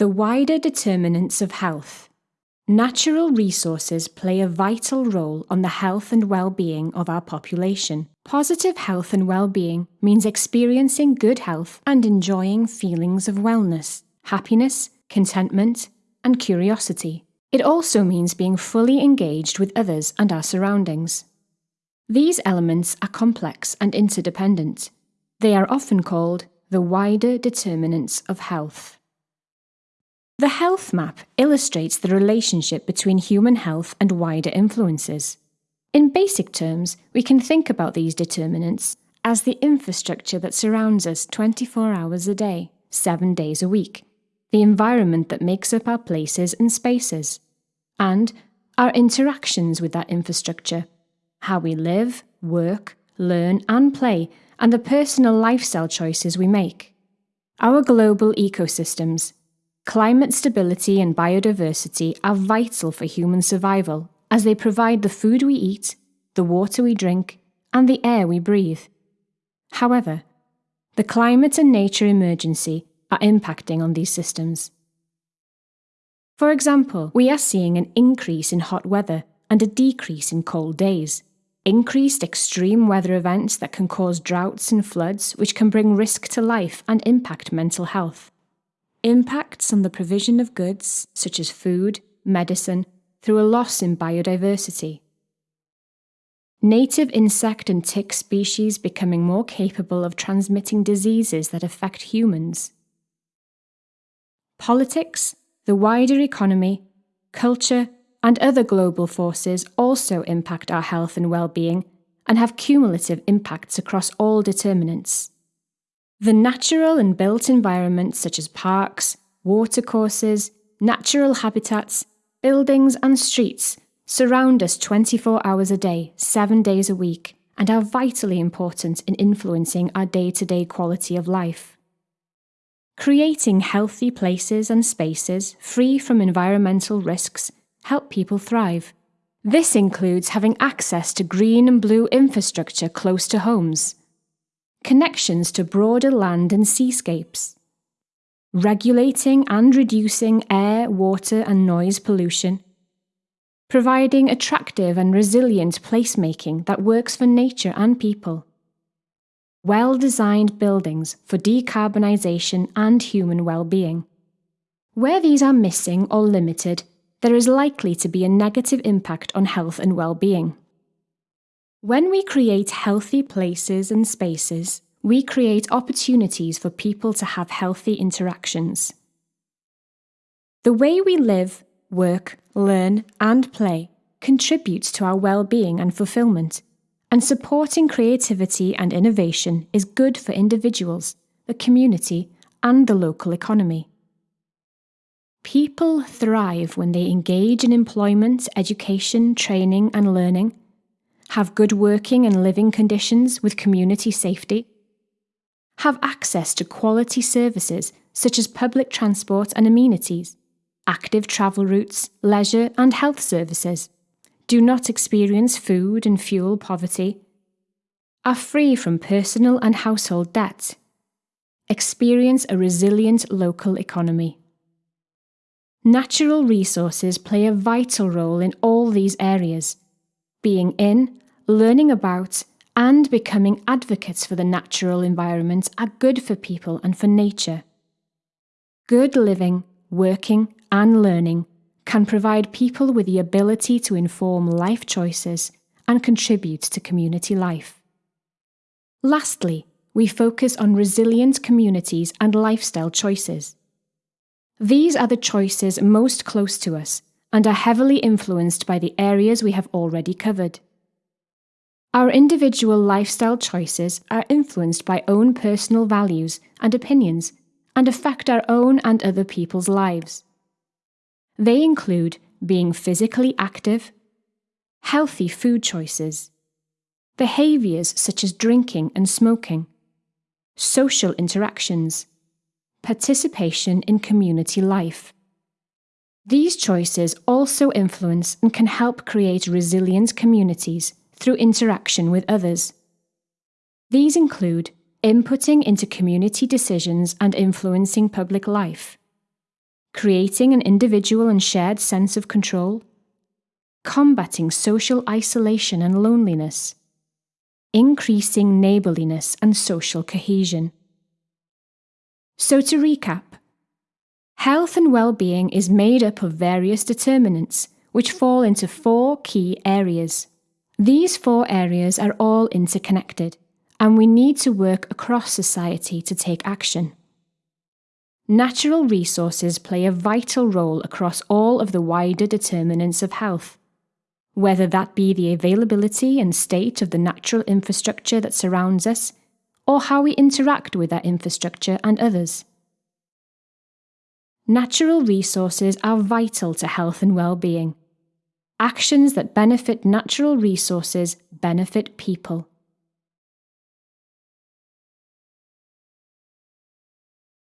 The wider determinants of health. Natural resources play a vital role on the health and well-being of our population. Positive health and well-being means experiencing good health and enjoying feelings of wellness, happiness, contentment, and curiosity. It also means being fully engaged with others and our surroundings. These elements are complex and interdependent. They are often called the wider determinants of health. The health map illustrates the relationship between human health and wider influences. In basic terms, we can think about these determinants as the infrastructure that surrounds us 24 hours a day, 7 days a week, the environment that makes up our places and spaces, and our interactions with that infrastructure, how we live, work, learn, and play, and the personal lifestyle choices we make. Our global ecosystems, climate stability and biodiversity are vital for human survival as they provide the food we eat, the water we drink, and the air we breathe. However, the climate and nature emergency are impacting on these systems. For example, we are seeing an increase in hot weather and a decrease in cold days, increased extreme weather events that can cause droughts and floods, which can bring risk to life and impact mental health, impacts on the provision of goods such as food, medicine, through a loss in biodiversity. Native insect and tick species becoming more capable of transmitting diseases that affect humans. Politics, the wider economy, culture, and other global forces also impact our health and well-being and have cumulative impacts across all determinants. The natural and built environments such as parks, watercourses, natural habitats, buildings and streets surround us 24 hours a day, 7 days a week, and are vitally important in influencing our day-to-day quality of life. Creating healthy places and spaces free from environmental risks help people thrive. This includes having access to green and blue infrastructure close to homes, connections to broader land and seascapes, regulating and reducing air, water and noise pollution, providing attractive and resilient placemaking that works for nature and people, well-designed buildings for decarbonisation and human well-being. Where these are missing or limited, there is likely to be a negative impact on health and well-being. When we create healthy places and spaces, we create opportunities for people to have healthy interactions. The way we live, work, learn and play contributes to our well-being and fulfillment and supporting creativity and innovation is good for individuals, the community, and the local economy. People thrive when they engage in employment, education, training, and learning, have good working and living conditions with community safety, have access to quality services such as public transport and amenities, active travel routes, leisure, and health services do not experience food and fuel poverty, are free from personal and household debt, experience a resilient local economy. Natural resources play a vital role in all these areas, being in, learning about, and becoming advocates for the natural environment are good for people and for nature. Good living, working, and learning can provide people with the ability to inform life choices and contribute to community life. Lastly, we focus on resilient communities and lifestyle choices. These are the choices most close to us and are heavily influenced by the areas we have already covered. Our individual lifestyle choices are influenced by own personal values and opinions and affect our own and other people's lives. They include being physically active, healthy food choices, behaviours such as drinking and smoking, social interactions, participation in community life. These choices also influence and can help create resilient communities through interaction with others. These include inputting into community decisions and influencing public life, creating an individual and shared sense of control, combating social isolation and loneliness, increasing neighbourliness and social cohesion. So, to recap, health and well-being is made up of various determinants which fall into four key areas. These four areas are all interconnected, and we need to work across society to take action. Natural resources play a vital role across all of the wider determinants of health, whether that be the availability and state of the natural infrastructure that surrounds us, or how we interact with that infrastructure and others. Natural resources are vital to health and well-being. Actions that benefit natural resources benefit people.